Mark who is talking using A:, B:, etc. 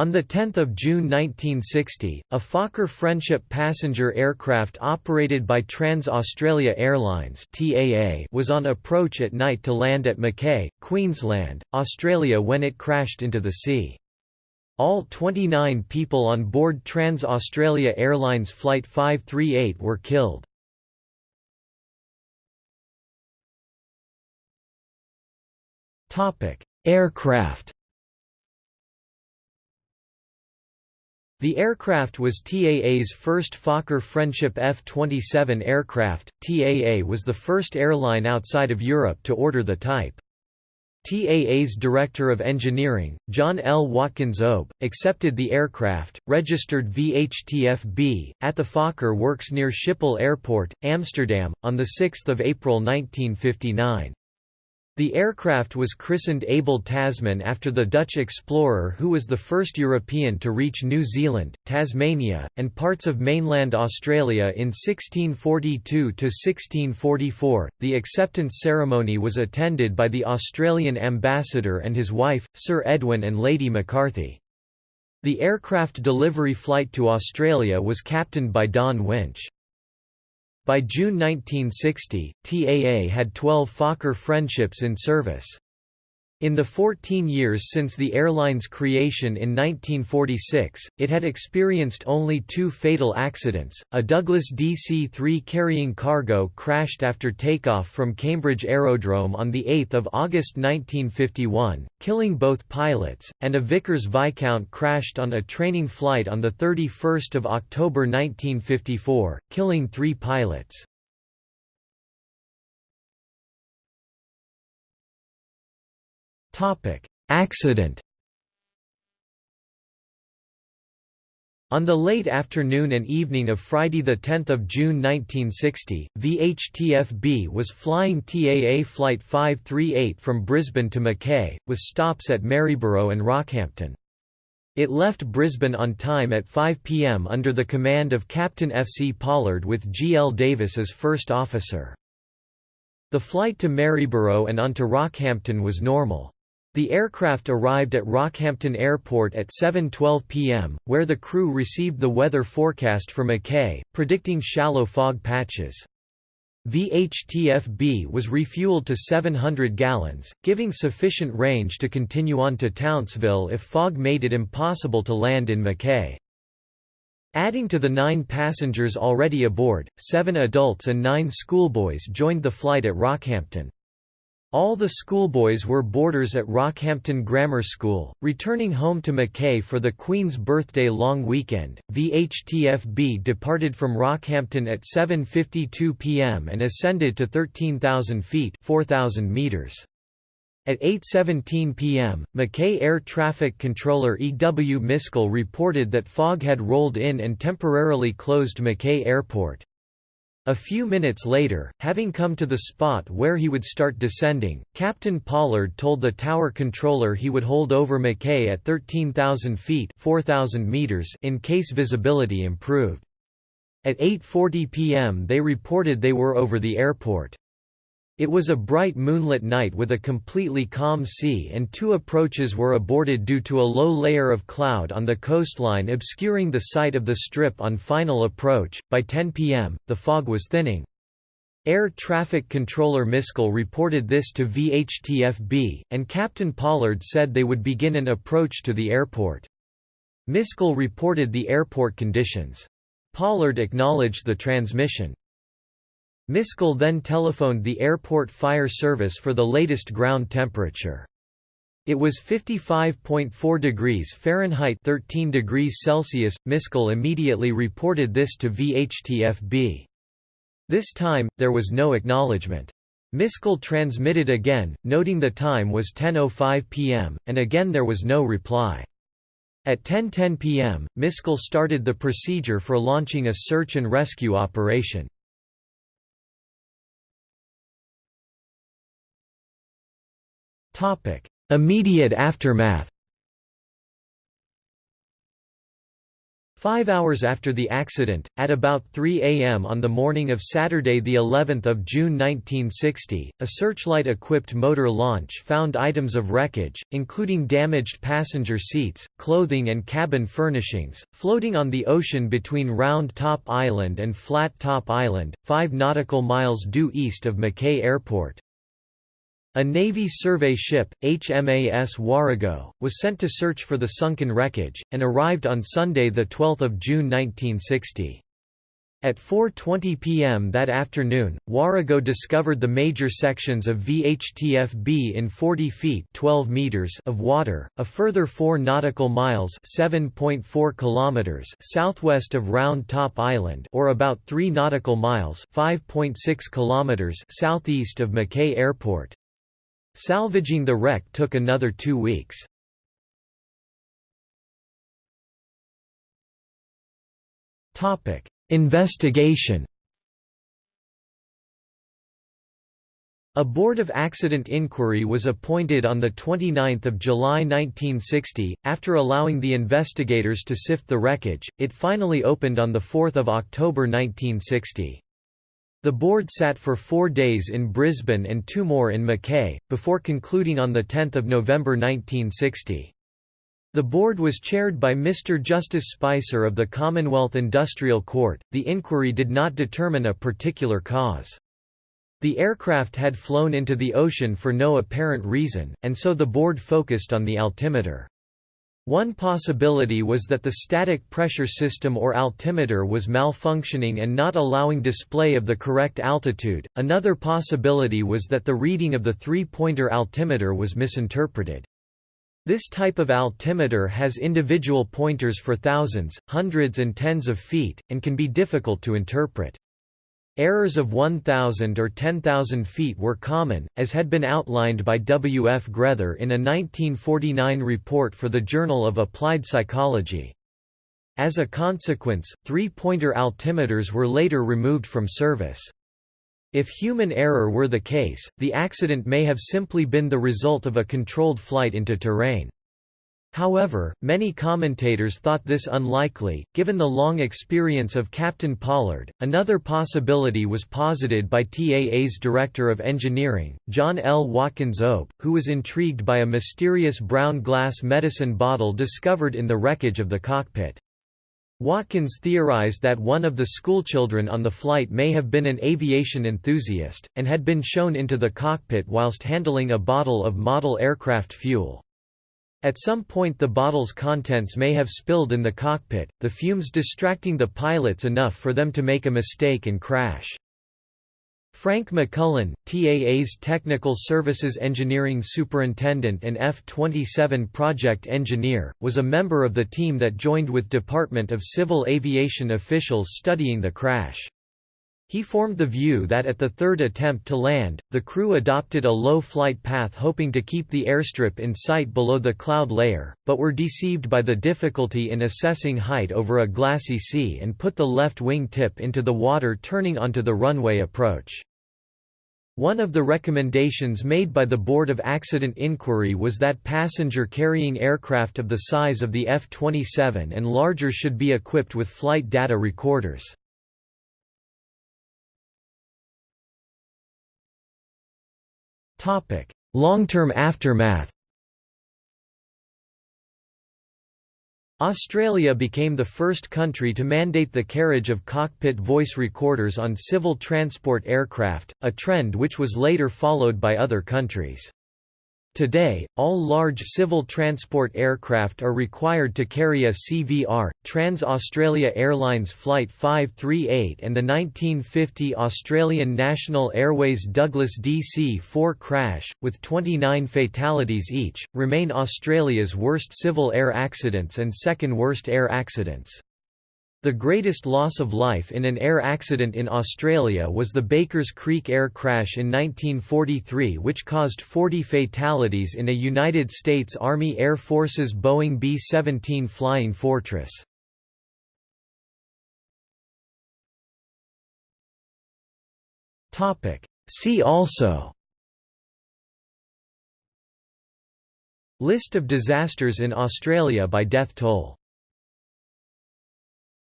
A: On 10 June 1960, a Fokker Friendship passenger aircraft operated by Trans-Australia Airlines was on approach at night to land at Mackay, Queensland, Australia when it crashed into the sea. All 29 people on board Trans-Australia Airlines Flight 538 were killed. Aircraft The aircraft was TAA's first Fokker Friendship F-27 aircraft. TAA was the first airline outside of Europe to order the type. TAA's Director of Engineering, John L. Watkins Obe, accepted the aircraft, registered VHTF-B, at the Fokker Works near Schiphol Airport, Amsterdam, on 6 April 1959. The aircraft was christened Abel Tasman after the Dutch explorer who was the first European to reach New Zealand, Tasmania, and parts of mainland Australia in 1642–1644. The acceptance ceremony was attended by the Australian ambassador and his wife, Sir Edwin and Lady McCarthy. The aircraft delivery flight to Australia was captained by Don Winch. By June 1960, TAA had 12 Fokker friendships in service. In the 14 years since the airline's creation in 1946, it had experienced only two fatal accidents. A Douglas DC 3 carrying cargo crashed after takeoff from Cambridge Aerodrome on 8 August 1951, killing both pilots, and a Vickers Viscount crashed on a training flight on 31 October 1954, killing three pilots. Accident On the late afternoon and evening of Friday 10 June 1960, VHTF-B was flying TAA Flight 538 from Brisbane to Mackay, with stops at Maryborough and Rockhampton. It left Brisbane on time at 5 pm under the command of Captain F. C. Pollard with G. L. Davis as first officer. The flight to Maryborough and onto Rockhampton was normal. The aircraft arrived at Rockhampton Airport at 7.12 pm, where the crew received the weather forecast for Mackay, predicting shallow fog patches. VHTF-B was refueled to 700 gallons, giving sufficient range to continue on to Townsville if fog made it impossible to land in Mackay. Adding to the nine passengers already aboard, seven adults and nine schoolboys joined the flight at Rockhampton. All the schoolboys were boarders at Rockhampton Grammar School, returning home to Mackay for the Queen's birthday long weekend. VHTF-B departed from Rockhampton at 7:52 p.m. and ascended to 13,000 feet (4,000 meters). At 8.17 p.m., Mackay Air Traffic Controller E. W. Miskell reported that fog had rolled in and temporarily closed Mackay Airport. A few minutes later, having come to the spot where he would start descending, Captain Pollard told the tower controller he would hold over Mackay at 13,000 feet 4,000 meters in case visibility improved. At 8.40 pm they reported they were over the airport. It was a bright moonlit night with a completely calm sea and two approaches were aborted due to a low layer of cloud on the coastline obscuring the sight of the strip on final approach. By 10 p.m., the fog was thinning. Air Traffic Controller Miskell reported this to VHTF-B, and Captain Pollard said they would begin an approach to the airport. Miskell reported the airport conditions. Pollard acknowledged the transmission. Miskell then telephoned the airport fire service for the latest ground temperature. It was 55.4 degrees Fahrenheit 13 degrees Celsius. Miskell immediately reported this to VHTF-B. This time, there was no acknowledgement. Miskell transmitted again, noting the time was 10.05 pm, and again there was no reply. At 10.10 pm, Miskell started the procedure for launching a search and rescue operation. Immediate aftermath Five hours after the accident, at about 3 a.m. on the morning of Saturday the 11th of June 1960, a searchlight-equipped motor launch found items of wreckage, including damaged passenger seats, clothing and cabin furnishings, floating on the ocean between Round Top Island and Flat Top Island, 5 nautical miles due east of Mackay Airport. A Navy survey ship, HMAS Warrego, was sent to search for the sunken wreckage, and arrived on Sunday 12 June 1960. At 4.20 p.m. that afternoon, Warrego discovered the major sections of VHTF-B in 40 feet 12 meters of water, a further 4 nautical miles 7.4 kilometers southwest of Round Top Island or about 3 nautical miles 5.6 kilometers southeast of Mackay Airport. Salvaging the wreck took another two weeks. Investigation A Board of Accident Inquiry was appointed on 29 July 1960. After allowing the investigators to sift the wreckage, it finally opened on 4 October 1960. The board sat for four days in Brisbane and two more in Mackay, before concluding on 10 November 1960. The board was chaired by Mr. Justice Spicer of the Commonwealth Industrial Court. The inquiry did not determine a particular cause. The aircraft had flown into the ocean for no apparent reason, and so the board focused on the altimeter. One possibility was that the static pressure system or altimeter was malfunctioning and not allowing display of the correct altitude, another possibility was that the reading of the three-pointer altimeter was misinterpreted. This type of altimeter has individual pointers for thousands, hundreds and tens of feet, and can be difficult to interpret. Errors of 1,000 or 10,000 feet were common, as had been outlined by W. F. Grether in a 1949 report for the Journal of Applied Psychology. As a consequence, three-pointer altimeters were later removed from service. If human error were the case, the accident may have simply been the result of a controlled flight into terrain. However, many commentators thought this unlikely, given the long experience of Captain Pollard. Another possibility was posited by TAA's Director of Engineering, John L. Watkins OBE, who was intrigued by a mysterious brown glass medicine bottle discovered in the wreckage of the cockpit. Watkins theorized that one of the schoolchildren on the flight may have been an aviation enthusiast, and had been shown into the cockpit whilst handling a bottle of model aircraft fuel. At some point the bottle's contents may have spilled in the cockpit, the fumes distracting the pilots enough for them to make a mistake and crash. Frank McCullen, TAA's Technical Services Engineering Superintendent and F-27 project engineer, was a member of the team that joined with Department of Civil Aviation officials studying the crash. He formed the view that at the third attempt to land, the crew adopted a low flight path hoping to keep the airstrip in sight below the cloud layer, but were deceived by the difficulty in assessing height over a glassy sea and put the left wing tip into the water turning onto the runway approach. One of the recommendations made by the Board of Accident Inquiry was that passenger-carrying aircraft of the size of the F-27 and larger should be equipped with flight data recorders. Long-term aftermath Australia became the first country to mandate the carriage of cockpit voice recorders on civil transport aircraft, a trend which was later followed by other countries. Today, all large civil transport aircraft are required to carry a CVR. Trans-Australia Airlines Flight 538 and the 1950 Australian National Airways Douglas DC-4 crash, with 29 fatalities each, remain Australia's worst civil air accidents and second worst air accidents. The greatest loss of life in an air accident in Australia was the Bakers Creek air crash in 1943 which caused 40 fatalities in a United States Army Air Force's Boeing B-17 Flying Fortress. See also List of disasters in Australia by death toll